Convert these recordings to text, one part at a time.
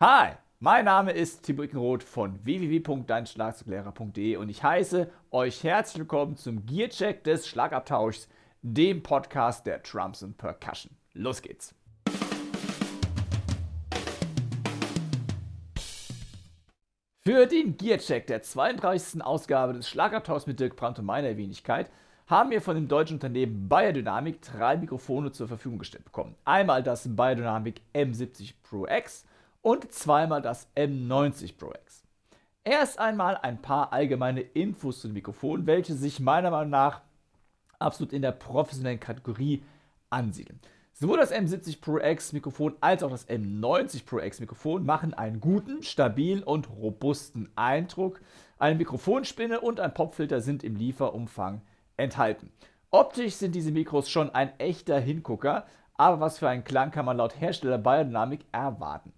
Hi, mein Name ist Timo Ickenroth von www.deinschlagzeuglehrer.de und ich heiße euch herzlich willkommen zum Gearcheck des Schlagabtauschs, dem Podcast der Trumps and Percussion. Los geht's! Für den Gearcheck der 32. Ausgabe des Schlagabtauschs mit Dirk Brandt und meiner Wenigkeit haben wir von dem deutschen Unternehmen Biodynamic drei Mikrofone zur Verfügung gestellt bekommen. Einmal das Biodynamic M70 Pro X – und zweimal das M90 Pro X. Erst einmal ein paar allgemeine Infos zu dem Mikrofon, welche sich meiner Meinung nach absolut in der professionellen Kategorie ansiedeln. Sowohl das M70 Pro X Mikrofon als auch das M90 Pro X Mikrofon machen einen guten, stabilen und robusten Eindruck. Eine Mikrofonspinne und ein Popfilter sind im Lieferumfang enthalten. Optisch sind diese Mikros schon ein echter Hingucker, aber was für einen Klang kann man laut Hersteller Biodynamic erwarten?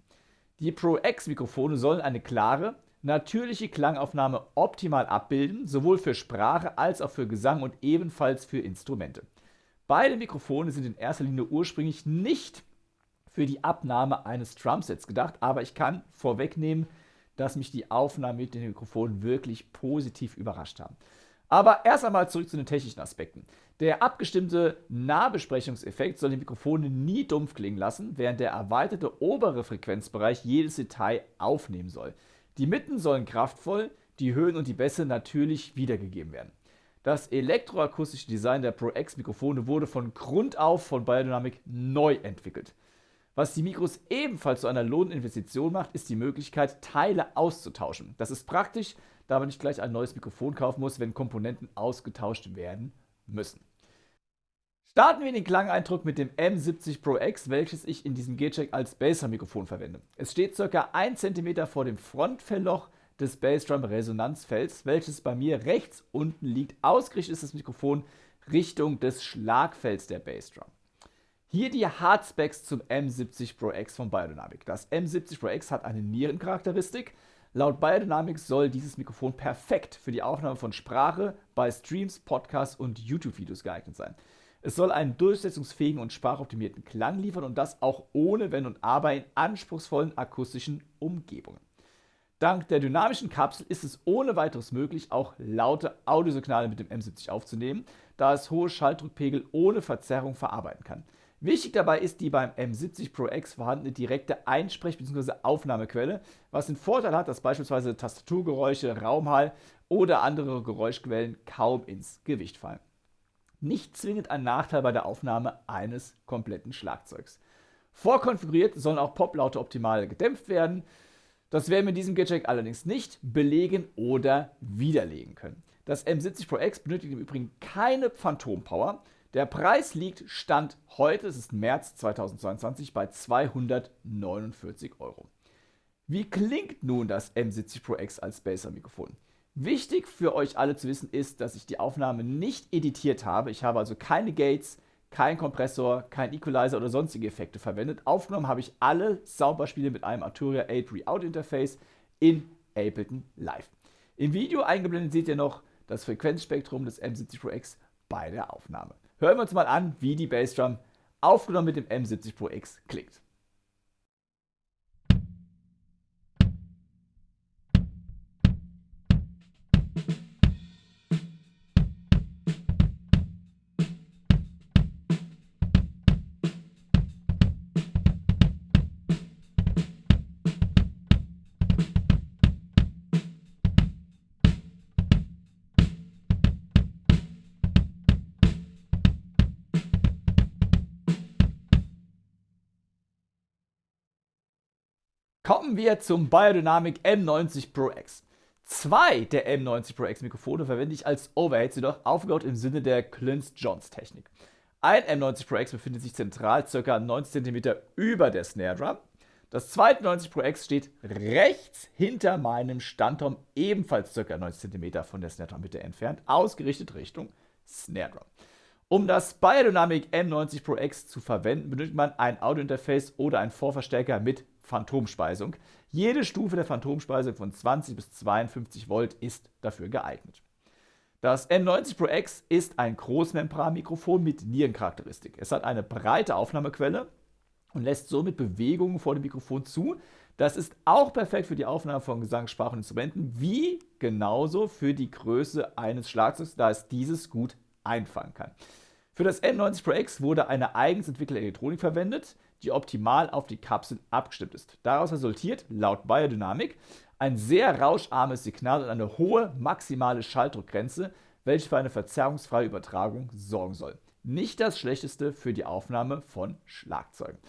Die Pro X Mikrofone sollen eine klare, natürliche Klangaufnahme optimal abbilden, sowohl für Sprache als auch für Gesang und ebenfalls für Instrumente. Beide Mikrofone sind in erster Linie ursprünglich nicht für die Abnahme eines Drumsets gedacht, aber ich kann vorwegnehmen, dass mich die Aufnahmen mit den Mikrofonen wirklich positiv überrascht haben. Aber erst einmal zurück zu den technischen Aspekten. Der abgestimmte Nahbesprechungseffekt soll die Mikrofone nie dumpf klingen lassen, während der erweiterte obere Frequenzbereich jedes Detail aufnehmen soll. Die Mitten sollen kraftvoll, die Höhen und die Bässe natürlich wiedergegeben werden. Das elektroakustische Design der Pro X Mikrofone wurde von Grund auf von Biodynamic neu entwickelt. Was die Mikros ebenfalls zu einer Lohninvestition macht, ist die Möglichkeit, Teile auszutauschen. Das ist praktisch, da man nicht gleich ein neues Mikrofon kaufen muss, wenn Komponenten ausgetauscht werden müssen. Starten wir den Klangeindruck mit dem M70 Pro X, welches ich in diesem G-Check als Bassdrum-Mikrofon verwende. Es steht ca. 1 cm vor dem Frontfellloch des Bassdrum-Resonanzfelds, welches bei mir rechts unten liegt. Ausgerichtet ist das Mikrofon Richtung des Schlagfelds der Bassdrum. Hier die Hardspecs zum M70 Pro X von Biodynamic. Das M70 Pro X hat eine Nierencharakteristik, Laut Biodynamics soll dieses Mikrofon perfekt für die Aufnahme von Sprache bei Streams, Podcasts und YouTube-Videos geeignet sein. Es soll einen durchsetzungsfähigen und sprachoptimierten Klang liefern und das auch ohne Wenn und Aber in anspruchsvollen akustischen Umgebungen. Dank der dynamischen Kapsel ist es ohne weiteres möglich, auch laute Audiosignale mit dem M70 aufzunehmen, da es hohe Schalldruckpegel ohne Verzerrung verarbeiten kann. Wichtig dabei ist die beim M70 Pro X vorhandene direkte Einsprech- bzw. Aufnahmequelle, was den Vorteil hat, dass beispielsweise Tastaturgeräusche, Raumhall oder andere Geräuschquellen kaum ins Gewicht fallen. Nicht zwingend ein Nachteil bei der Aufnahme eines kompletten Schlagzeugs. Vorkonfiguriert sollen auch Poplaute optimal gedämpft werden. Das werden wir in diesem Gadget allerdings nicht belegen oder widerlegen können. Das M70 Pro X benötigt im Übrigen keine Phantom-Power. Der Preis liegt Stand heute, es ist März 2022, bei 249 Euro. Wie klingt nun das M70 Pro X als Baser-Mikrofon? Wichtig für euch alle zu wissen ist, dass ich die Aufnahme nicht editiert habe. Ich habe also keine Gates, kein Kompressor, kein Equalizer oder sonstige Effekte verwendet. Aufgenommen habe ich alle Soundbeispiele mit einem Arturia 8 Re-Out Interface in Ableton Live. Im Video eingeblendet seht ihr noch das Frequenzspektrum des M70 Pro X bei der Aufnahme. Hören wir uns mal an, wie die Bassdrum aufgenommen mit dem M70 Pro X klingt. Kommen wir zum Biodynamic M90 Pro X. Zwei der M90 Pro X Mikrofone verwende ich als Overheads, jedoch aufgebaut im Sinne der Clinch-Jones-Technik. Ein M90 Pro X befindet sich zentral ca. 90 cm über der Snare Drum. Das zweite 90 Pro X steht rechts hinter meinem Standturm, ebenfalls ca. 90 cm von der Snare Drum Mitte entfernt, ausgerichtet Richtung Snare Drum. Um das Biodynamic M90 Pro X zu verwenden, benötigt man ein Audiointerface oder einen Vorverstärker mit Phantomspeisung. Jede Stufe der Phantomspeisung von 20 bis 52 Volt ist dafür geeignet. Das M90 Pro X ist ein Großmembranmikrofon mit Nierencharakteristik. Es hat eine breite Aufnahmequelle und lässt somit Bewegungen vor dem Mikrofon zu, Das ist auch perfekt für die Aufnahme von Gesang, Sprache und Instrumenten, wie genauso für die Größe eines Schlagzeugs, da es dieses gut einfangen kann. Für das M90 Pro X wurde eine eigens entwickelte Elektronik verwendet, die optimal auf die Kapseln abgestimmt ist. Daraus resultiert, laut Biodynamic, ein sehr rauscharmes Signal und eine hohe maximale Schalldruckgrenze, welche für eine verzerrungsfreie Übertragung sorgen soll. Nicht das schlechteste für die Aufnahme von Schlagzeugen.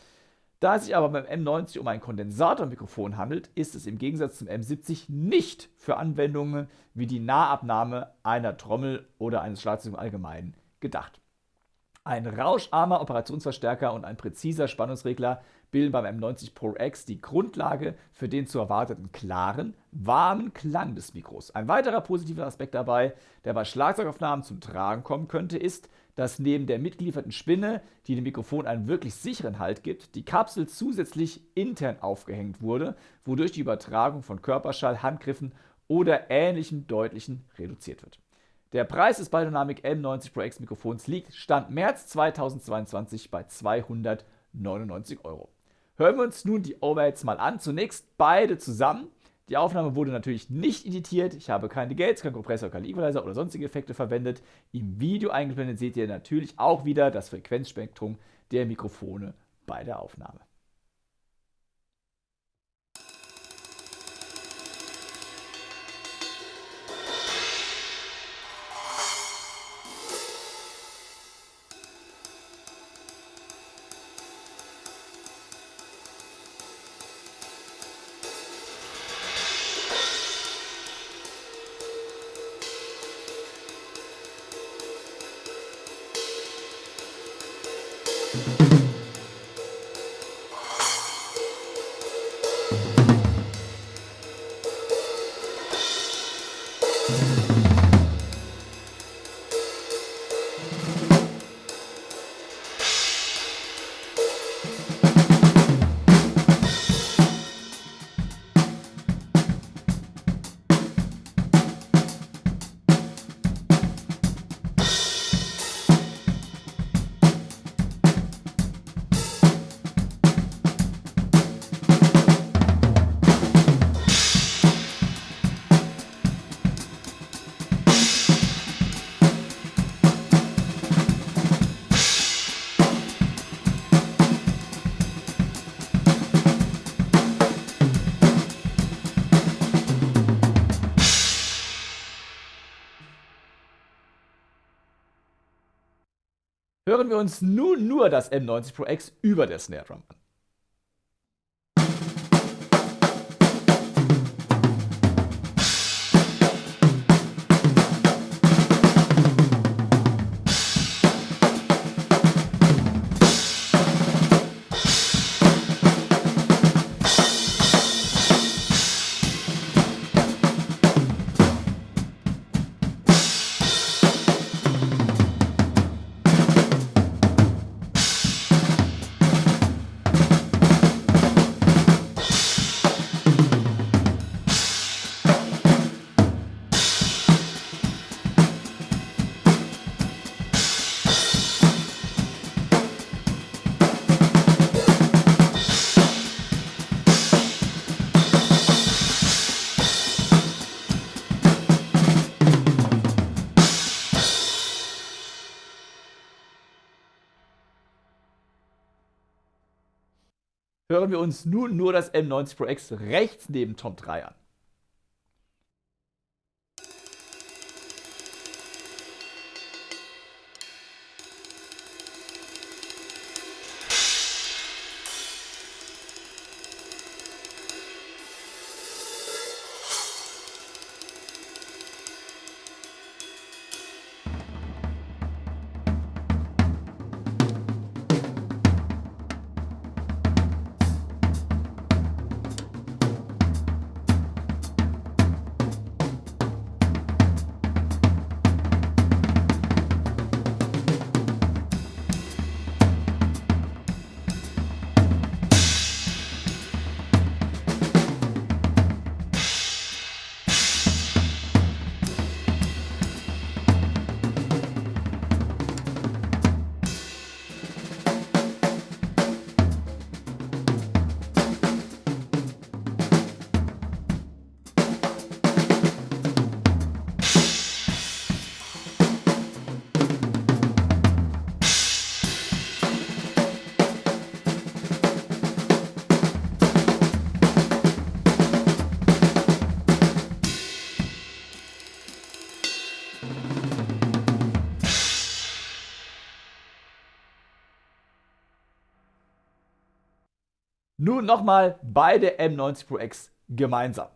Da es sich aber beim M90 um ein Kondensatormikrofon handelt, ist es im Gegensatz zum M70 nicht für Anwendungen wie die Nahabnahme einer Trommel oder eines Schlagzeugs im Allgemeinen gedacht. Ein rauscharmer Operationsverstärker und ein präziser Spannungsregler bilden beim M90 Pro X die Grundlage für den zu erwarteten klaren, warmen Klang des Mikros. Ein weiterer positiver Aspekt dabei, der bei Schlagzeugaufnahmen zum Tragen kommen könnte, ist, dass neben der mitgelieferten Spinne, die dem Mikrofon einen wirklich sicheren Halt gibt, die Kapsel zusätzlich intern aufgehängt wurde, wodurch die Übertragung von Körperschall, Handgriffen oder ähnlichem deutlichen reduziert wird. Der Preis des Biodynamic M90 Pro X Mikrofons liegt Stand März 2022 bei 299 Euro. Hören wir uns nun die Overheads mal an. Zunächst beide zusammen. Die Aufnahme wurde natürlich nicht editiert. Ich habe keine Gates, keinen Kompressor, keinen Equalizer oder sonstige Effekte verwendet. Im Video eingeblendet seht ihr natürlich auch wieder das Frequenzspektrum der Mikrofone bei der Aufnahme. Hören wir uns nun nur das M90 Pro X über der Snare Drum an. Hören wir uns nun nur das M90 Pro X rechts neben Tom 3 an. Nun nochmal beide M90 Pro X gemeinsam.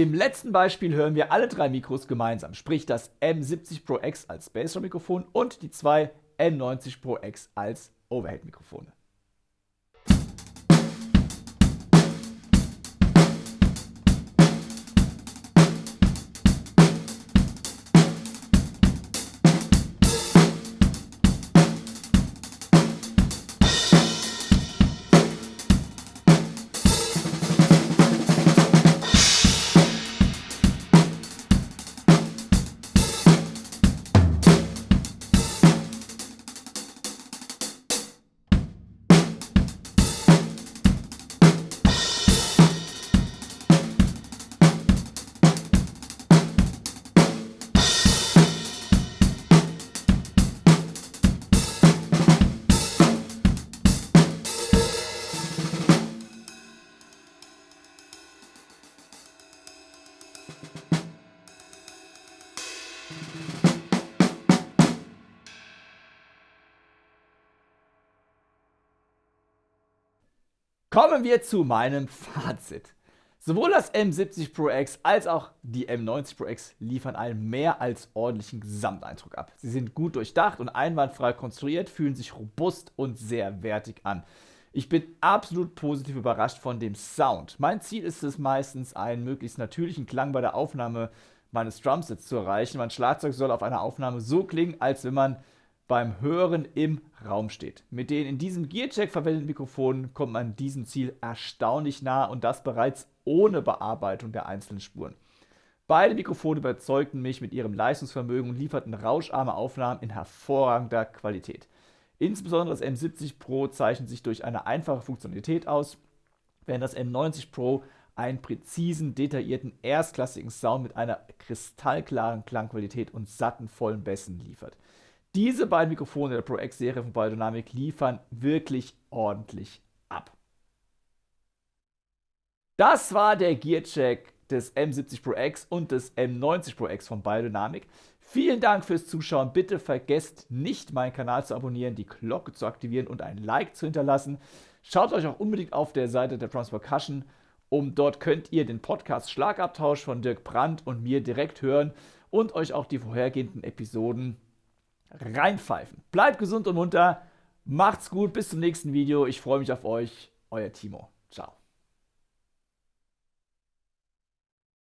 Im letzten Beispiel hören wir alle drei Mikros gemeinsam, sprich das M70 Pro X als Bassdrum-Mikrofon und die zwei M90 Pro X als Overhead-Mikrofone. Kommen wir zu meinem Fazit. Sowohl das M70 Pro X als auch die M90 Pro X liefern einen mehr als ordentlichen Gesamteindruck ab. Sie sind gut durchdacht und einwandfrei konstruiert, fühlen sich robust und sehr wertig an. Ich bin absolut positiv überrascht von dem Sound. Mein Ziel ist es meistens, einen möglichst natürlichen Klang bei der Aufnahme meines Drumsets zu erreichen. Mein Schlagzeug soll auf einer Aufnahme so klingen, als wenn man beim Hören im Raum steht. Mit den in diesem Gearcheck verwendeten Mikrofonen kommt man diesem Ziel erstaunlich nah und das bereits ohne Bearbeitung der einzelnen Spuren. Beide Mikrofone überzeugten mich mit ihrem Leistungsvermögen und lieferten rauscharme Aufnahmen in hervorragender Qualität. Insbesondere das M70 Pro zeichnet sich durch eine einfache Funktionalität aus, während das M90 Pro einen präzisen, detaillierten, erstklassigen Sound mit einer kristallklaren Klangqualität und satten, vollen Bässen liefert. Diese beiden Mikrofone der Pro X-Serie von Biodynamic liefern wirklich ordentlich ab. Das war der Gearcheck des M70 Pro X und des M90 Pro X von Biodynamic. Vielen Dank fürs Zuschauen. Bitte vergesst nicht, meinen Kanal zu abonnieren, die Glocke zu aktivieren und ein Like zu hinterlassen. Schaut euch auch unbedingt auf der Seite der Drums Percussion um. Dort könnt ihr den Podcast Schlagabtausch von Dirk Brandt und mir direkt hören und euch auch die vorhergehenden Episoden reinpfeifen. Bleibt gesund und munter, macht's gut, bis zum nächsten Video. Ich freue mich auf euch, euer Timo. Ciao.